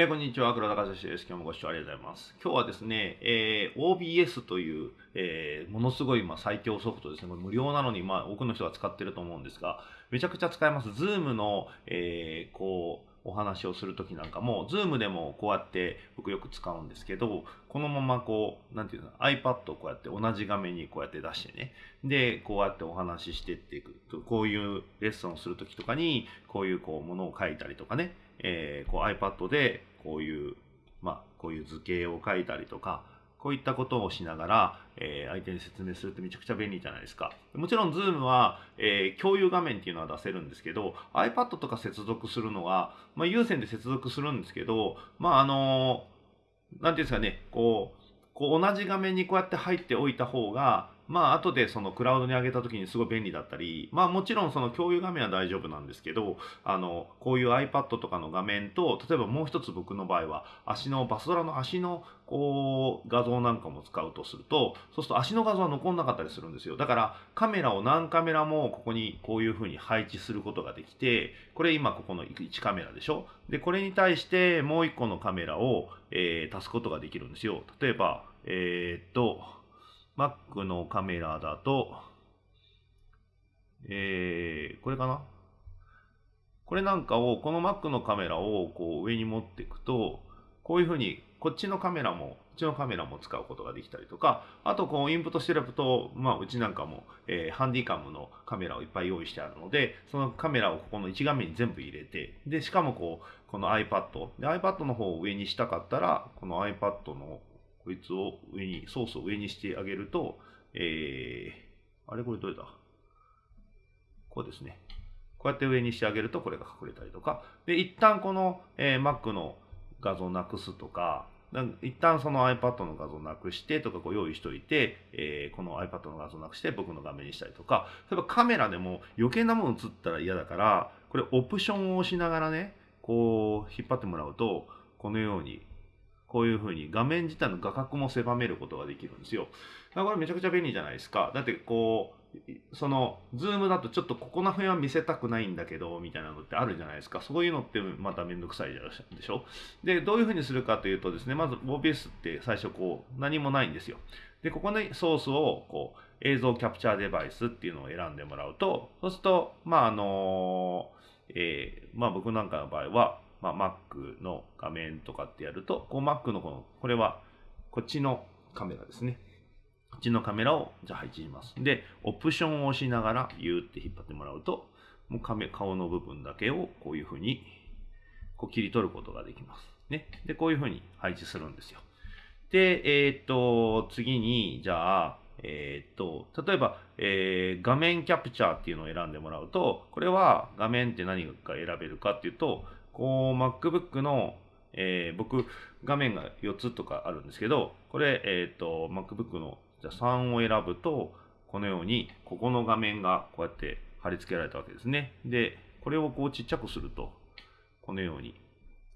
えー、こんにちは、黒田和志です。今日もご視聴ありがとうございます。今日はですね、えー、OBS という、えー、ものすごい、まあ、最強ソフトですね。これ無料なのに、まあ、多くの人が使ってると思うんですが、めちゃくちゃ使えます。Zoom の、えー、こう、お話をするときなんかも、Zoom でもこうやって僕よく使うんですけど、このままこう、なんていうの、iPad をこうやって同じ画面にこうやって出してね、で、こうやってお話ししてっていくと。こういうレッスンをするときとかに、こういうこう、ものを書いたりとかね、えー、こう iPad でこういう、まあ、こういう図形を書いたりとか、こういったことをしながら、えー、相手に説明するってめちゃくちゃ便利じゃないですか。もちろん Zoom は、えー、共有画面っていうのは出せるんですけど、iPad とか接続するのは、まあ、有線で接続するんですけど、まあ、あのー、なんていうんですかね、こう、こう同じ画面にこうやって入っておいた方が、まあ後でそのクラウドに上げた時にすごい便利だったり、まあもちろんその共有画面は大丈夫なんですけど、あの、こういう iPad とかの画面と、例えばもう一つ僕の場合は、足の、バスドラの足のこう画像なんかも使うとすると、そうすると足の画像は残んなかったりするんですよ。だからカメラを何カメラもここにこういう風に配置することができて、これ今ここの1カメラでしょ？で、これに対してもう1個のカメラを、えー、足すことができるんですよ。例えば、えー、っと、Mac のカメラだと、えー、これかな？これなんかを、この Mac のカメラをこう上に持っていくと、こういうふうに、こっちのカメラも、こっちのカメラも使うことができたりとか、あとこうインプットしてると、まあうちなんかも、えー、ハンディカムのカメラをいっぱい用意してあるので、そのカメラをここの1画面に全部入れて、で、しかもこう、この iPad、で iPad の方を上にしたかったら、この iPad のこいつを上に、ソースを上にしてあげると、えー、あれこれどれだ？こうですね。こうやって上にしてあげるとこれが隠れたりとか。で、一旦この、えー、Mac の画像をなくすとか、一旦その iPad の画像をなくしてとかこう用意しといて、えー、この iPad の画像をなくして僕の画面にしたりとか、例えばカメラでも余計なもの映ったら嫌だから、これオプションを押しながらね、こう引っ張ってもらうと、このようにこういうふうに画面自体の画角も狭めることができるんですよ。これめちゃくちゃ便利じゃないですか。だってこう、その、 Zoom だとちょっとここの辺は見せたくないんだけど、みたいなのってあるじゃないですか。そういうのってまためんどくさいでしょ。で、どういうふうにするかというとですね、まず OBS って最初こう、何もないんですよ。で、ここにソースをこう、映像キャプチャーデバイスっていうのを選んでもらうと、そうすると、まあ、あのえー、まあ僕なんかの場合は、まあ、Mac の画面とかってやると、こう Mac のこの、これはこっちのカメラですね。こっちのカメラをじゃあ配置します。で、オプションを押しながら、ビューって引っ張ってもらうと、もう顔の部分だけをこういうふうにこう切り取ることができます。ね。で、こういうふうに配置するんですよ。で、えー、っと、次に、じゃあ、えー、っと、例えば、えー、画面キャプチャーっていうのを選んでもらうと、これは画面って何が選べるかっていうと、こう MacBook の、えー、僕画面が4つとかあるんですけどこれ、えっ、ー、と MacBook のじゃ3を選ぶとこのようにここの画面がこうやって貼り付けられたわけですねでこれをこうちっちゃくするとこのように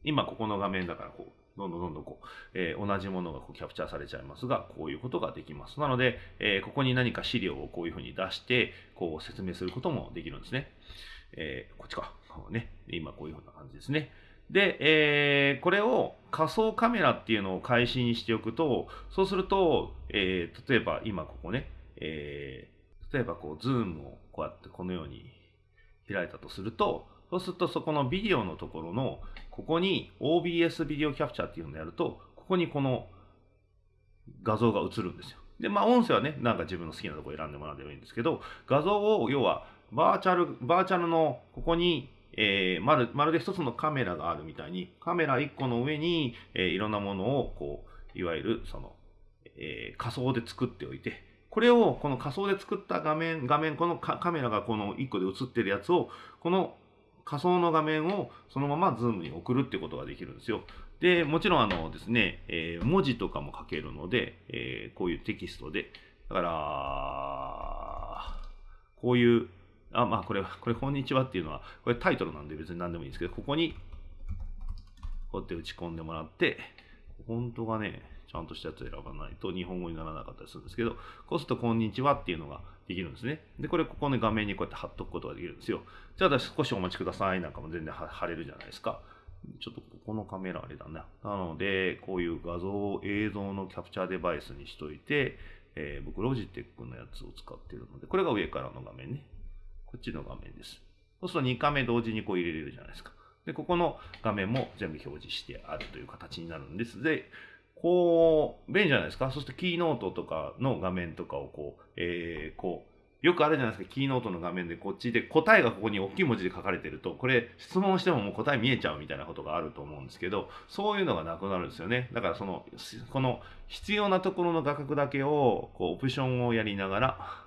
今ここの画面だからこうどんどんどんどんこう、えー、同じものがこうキャプチャーされちゃいますが、こういうことができます。なので、えー、ここに何か資料をこういうふうに出して、こう説明することもできるんですね。えー、こっちか。ね。今こういうふうな感じですね。で、えー、これを仮想カメラっていうのを開始にしておくと、そうすると、えー、例えば今ここね、えー、例えばこう、ズームをこうやってこのように開いたとすると、そうするとそこのビデオのところの、ここに OBS ビデオキャプチャーっていうのをやると、ここにこの画像が映るんですよ。で、まあ音声はね、なんか自分の好きなところ選んでもらってもいいんですけど、画像を要はバーチャル、バーチャルのここにえー、まるまるで一つのカメラがあるみたいに、カメラ1個の上に、えー、いろんなものを、こう、いわゆる、その、えー、仮想で作っておいて、これを、この仮想で作った画面、画面、このカメラがこの1個で映ってるやつを、この仮想の画面をそのまま Zoom に送るってことができるんですよ。で、もちろんあのですね、えー、文字とかも書けるので、えー、こういうテキストで、だから、こういうあ、まあこれ、これ、こんにちはっていうのは、これタイトルなんで別に何でもいいんですけど、ここに、こうやって打ち込んでもらって、本当がね、ちゃんとしたやつを選ばないと日本語にならなかったりするんですけど、こうすると、こんにちはっていうのができるんですね。で、これ、ここの画面にこうやって貼っとくことができるんですよ。じゃあ、少しお待ちくださいなんかも全然貼れるじゃないですか。ちょっとここのカメラあれだな。なので、こういう画像を、映像のキャプチャーデバイスにしといて、えー、僕、ロジテックのやつを使ってるので、これが上からの画面ね。こっちの画面です。そうすると2画面同時にこう入れれるじゃないですか。で、ここの画面も全部表示してあるという形になるんです。で、こう、便利じゃないですか。そしてキーノートとかの画面とかをこう、えー、こう、よくあるじゃないですか、キーノートの画面でこっちで答えがここに大きい文字で書かれてると、これ質問してももう答え見えちゃうみたいなことがあると思うんですけど、そういうのがなくなるんですよね。だからその、この必要なところの画角だけを、こう、オプションをやりながら、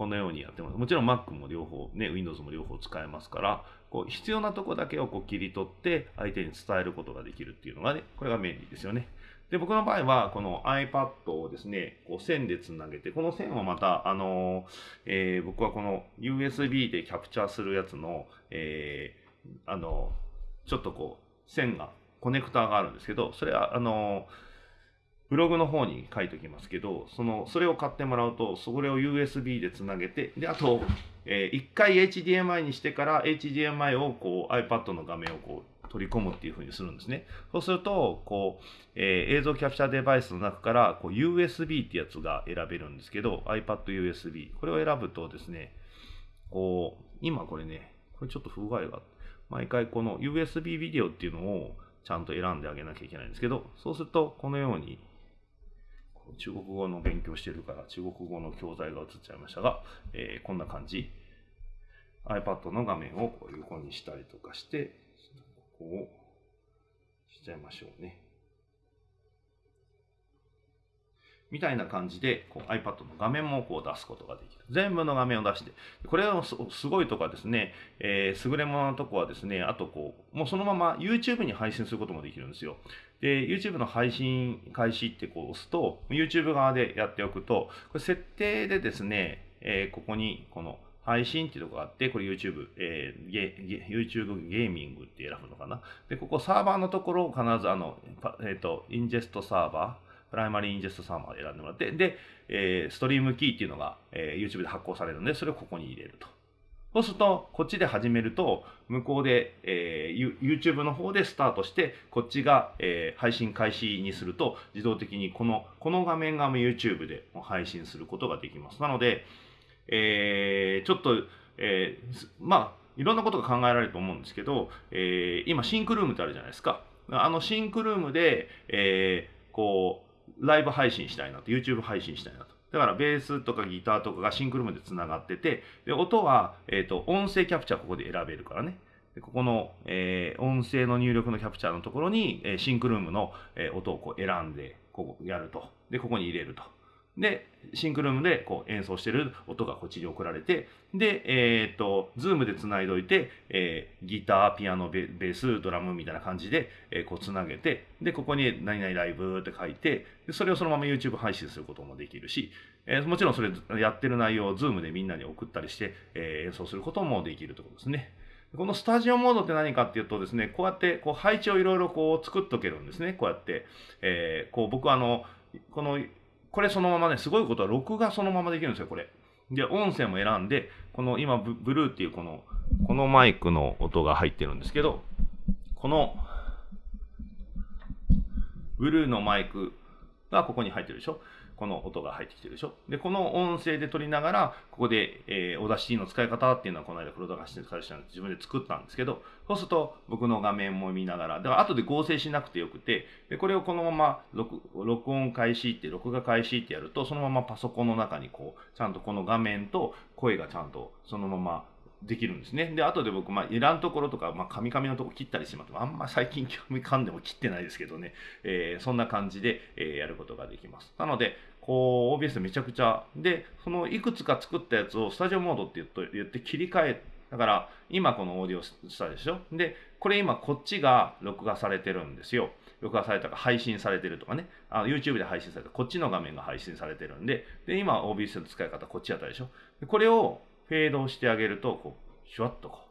このようにやってます。もちろん Mac も両方、ね、Windows も両方使えますから、こう必要なとこだけをこう切り取って相手に伝えることができるっていうのがね、これが便利ですよね。で、僕の場合は、この iPad をですね、こう線でつなげて、この線はまた、あのえー、僕はこの USB でキャプチャーするやつの、えー、あのちょっとこう、線が、コネクターがあるんですけど、それは、あのブログの方に書いておきますけど、その、それを買ってもらうと、それを USB でつなげて、で、あと、えー、一回 HDMI にしてから HDMI をこう iPad の画面をこう取り込むっていうふうにするんですね。そうすると、こう、えー、映像キャプチャーデバイスの中から、こう、USB ってやつが選べるんですけど、iPad USB。これを選ぶとですね、こう、今これね、これちょっと不具合が毎回この USB ビデオっていうのをちゃんと選んであげなきゃいけないんですけど、そうすると、このように、中国語の勉強してるから中国語の教材が映っちゃいましたが、えー、こんな感じ。iPad の画面をこう横にしたりとかして、こうしちゃいましょうね。みたいな感じでこう iPad の画面もこう出すことができる。全部の画面を出して。これのすごいとこはですね、えー、優れもののとこはですね、あとこう、もうそのまま YouTube に配信することもできるんですよ。で、YouTube の配信開始ってこう押すと、YouTube 側でやっておくと、これ設定でですね、えー、ここにこの配信っていうとこがあって、これ YouTube、えー、ゲ YouTube ゲーミングって選ぶのかな。で、ここサーバーのところを必ずあの、えっ、ー、と、 ingest server、primary ingest server を選んでもらって、で、えー、ストリームキーっていうのが、えー、YouTube で発行されるので、それをここに入れると。そうすると、こっちで始めると、向こうで、えー、YouTube の方でスタートして、こっちが、えー、配信開始にすると、自動的にこの、この画面が YouTube で配信することができます。なので、えー、ちょっと、えー、まあ、いろんなことが考えられると思うんですけど、えー、今、シンクルームってあるじゃないですか。あのシンクルームで、えー、こう、ライブ配信したいなと、YouTube 配信したいなと。だからベースとかギターとかが SYNCROOM で繋がってて、で音は、えーと、音声キャプチャーここで選べるからね。でここの、えー、音声の入力のキャプチャーのところに、えー、 SYNCROOM の、えー、音をこう選んで、ここやると。で、ここに入れると。で、 SYNCROOM でこう演奏してる音がこっちに送られて、で、えっ、と、 Zoom で繋いどいて、えー、ギター、ピアノベ、ース、ドラムみたいな感じで、えー、こう繋げて、で、ここに何々ライブって書いて、でそれをそのまま YouTube 配信することもできるし、えー、もちろんそれやってる内容をズームでみんなに送ったりして、え演奏することもできるということですね。このスタジオモードって何かっていうとですね、こうやってこう配置をいろいろこう作っとけるんですね。こうやって。えー、こう僕はあの、このこれそのままね、すごいことは録画そのままできるんですよ、これ。で、音声も選んで、この今ブ、ルーっていうこの、このマイクの音が入ってるんですけど、この、ブルーのマイクがここに入ってるでしょ。この音が入ってきてるでしょ？で、この音声で撮りながら、ここで、えー、 Audacity の使い方っていうのはこの間黒田がして会社自分で作ったんですけど、そうすると僕の画面も見ながら、だから後で合成しなくてよくて、でこれをこのまま録録音開始って、録画開始ってやると、そのままパソコンの中にこう、ちゃんとこの画面と声がちゃんとそのままできるんですね。で、後で僕、まあ、いらんところとか、まあ、カミカミのとこ切ったりします。あんま最近興味噛んでも切ってないですけどね、えー、そんな感じで、えー、やることができます。なので、こう、OBS めちゃくちゃ、で、そのいくつか作ったやつをスタジオモードって言って言って切り替え、だから、今このオーディオしたでしょで、これ今こっちが録画されてるんですよ。録画されたか配信されてるとかね、YouTube で配信されたこっちの画面が配信されてるんで、で、今 OBS の使い方こっちやったでしょこれをフェードをしてあげると、こう、シュワッとこう、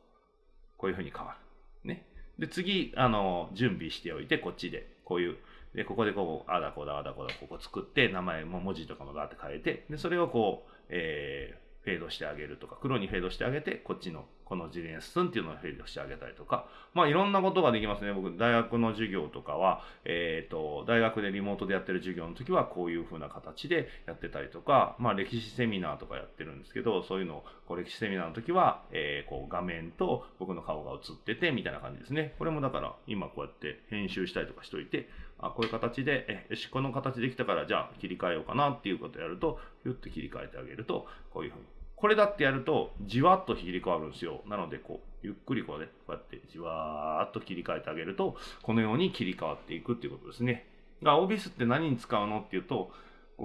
こういう風に変わる。ね。で、次、あの、準備しておいて、こっちで、こういう、で、ここでこう、あだこだ、あだこだ、ここ作って、名前も文字とかもだって変えて、で、それをこう、えー、フェードしてあげるとか、黒にフェードしてあげて、こっちのこの事例に進んっていうのを整理をしてあげたりとか、まあいろんなことができますね。僕、大学の授業とかは、えっ、ー、と、大学でリモートでやってる授業の時はこういう風な形でやってたりとか、まあ歴史セミナーとかやってるんですけど、そういうのを、こう歴史セミナーの時は、えー、こう画面と僕の顔が映ってて、みたいな感じですね。これもだから、今こうやって編集したりとかしといて、あ、こういう形で、え、よし、この形できたから、じゃあ切り替えようかなっていうことをやると、ひゅって切り替えてあげると、こういう風にこれだってやると、じわっと切り替わるんですよ。なので、こう、ゆっくりこうね、こうやってじわーっと切り替えてあげると、このように切り替わっていくっていうことですね。が、OBS って何に使うのっていうと、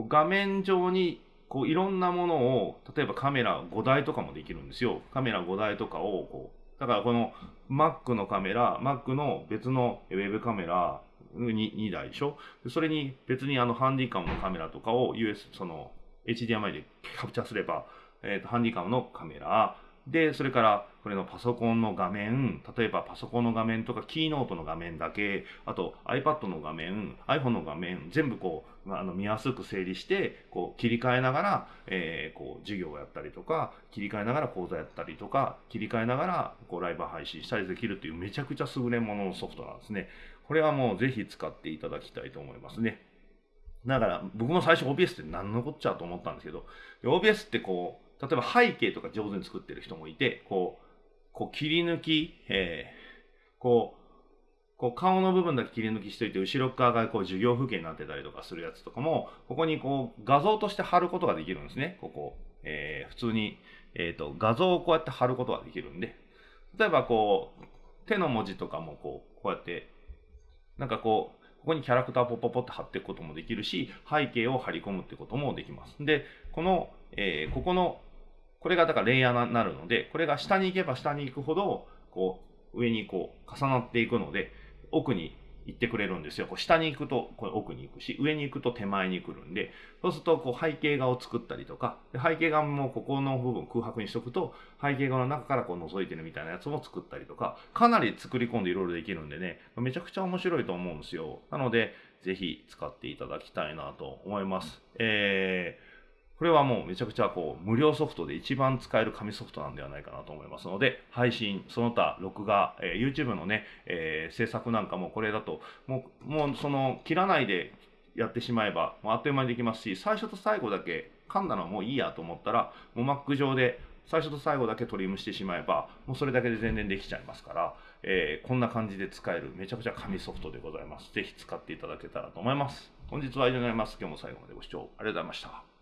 画面上にこういろんなものを、例えばカメラ5台とかもできるんですよ。カメラ5台とかを、こう、だからこの Mac のカメラ、Mac の別のウェブカメラに 2, 台でしょそれに別にあのハンディカムのカメラとかを US、その HDMI でキャプチャーすれば、えーと、ハンディカムのカメラ、で、それから、これのパソコンの画面、例えばパソコンの画面とか、キーノートの画面だけ、あと iPad の画面、iPhone の画面、全部こう、あの見やすく整理して、こう切り替えながら、えー、こう授業をやったりとか、切り替えながら講座やったりとか、切り替えながらこうライブ配信したりできるというめちゃくちゃ優れもののソフトなんですね。これはもうぜひ使っていただきたいと思いますね。だから僕も最初 OBS って何のこっちゃと思ったんですけど、OBS ってこう、例えば背景とか上手に作ってる人もいて、こう、こう切り抜き、えー、こう、こう顔の部分だけ切り抜きしといて、後ろ側がこう授業風景になってたりとかするやつとかも、ここにこう画像として貼ることができるんですね。ここ。えー、普通に、え、ー、と、画像をこうやって貼ることができるんで、例えばこう、手の文字とかもこう、こうやって、なんかこう、ここにキャラクターポッポポって貼っていくこともできるし、背景を貼り込むってこともできます。で、この、えー、ここのこれがだからレイヤーになるので、これが下に行けば下に行くほど、こう、上にこう、重なっていくので、奥に行ってくれるんですよ。こう下に行くとこれ奥に行くし、上に行くと手前に来るんで、そうするとこう背景画を作ったりとか、背景画もここの部分空白にしとくと、背景画の中からこう覗いてるみたいなやつも作ったりとか、かなり作り込んでいろいろできるんでね、めちゃくちゃ面白いと思うんですよ。なので、ぜひ使っていただきたいなと思います。えーこれはもうめちゃくちゃこう無料ソフトで一番使える紙ソフトなんではないかなと思いますので、配信、その他、録画、えー、YouTube のね、えー、制作なんかもこれだと、もう、もうその、切らないでやってしまえば、もうあっという間にできますし、最初と最後だけ噛んだのはもういいやと思ったら、もう Mac 上で最初と最後だけトリムしてしまえば、もうそれだけで全然できちゃいますから、えー、こんな感じで使えるめちゃくちゃ紙ソフトでございます。ぜひ使っていただけたらと思います。本日は以上になります。今日も最後までご視聴ありがとうございました。